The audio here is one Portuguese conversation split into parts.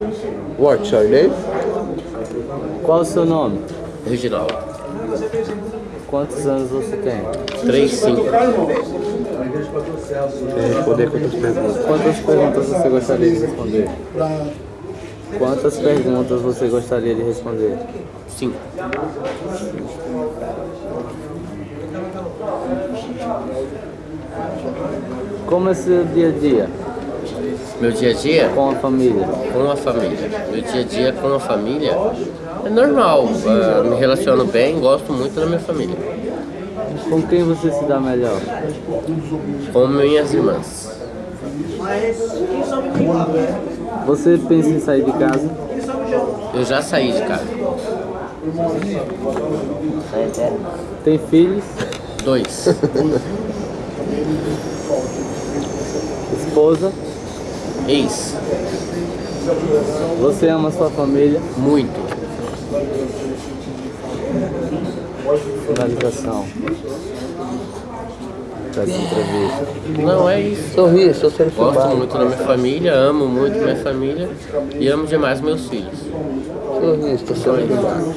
What's your name? Qual o seu nome? Reginaldo. Quantos anos você tem? 3, 5. Responder quantas perguntas? Quantas perguntas você gostaria de responder? Quantas perguntas você gostaria de responder? 5. Como é seu dia a dia Meu dia a dia com a família? com a família. Meu dia a dia com a família é normal. ah, me relaciono bem, gosto muito da minha família. Com quem você se dá melhor? Com minhas irmãs. Você pensa em sair de casa? Eu já saí de casa. Tem filhos? Dois. Esposa? Ex. Você ama sua família? Muito. Finalização dessa entrevista. Não é isso. Sorri, estou sendo Gosto muito da minha família, amo muito minha família e amo demais meus filhos. Sorri, estou sendo filmado.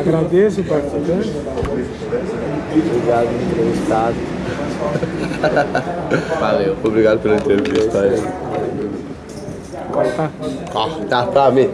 Agradeço o participante. Obrigado, entrevistado. Valeu. Obrigado pela entrevista. Corta pra mim.